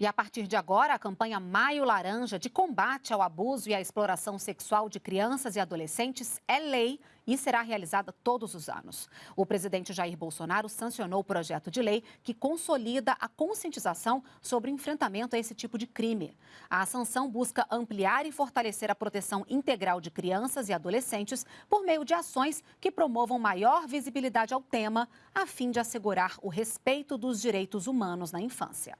E a partir de agora, a campanha Maio Laranja de combate ao abuso e à exploração sexual de crianças e adolescentes é lei e será realizada todos os anos. O presidente Jair Bolsonaro sancionou o projeto de lei que consolida a conscientização sobre o enfrentamento a esse tipo de crime. A sanção busca ampliar e fortalecer a proteção integral de crianças e adolescentes por meio de ações que promovam maior visibilidade ao tema, a fim de assegurar o respeito dos direitos humanos na infância.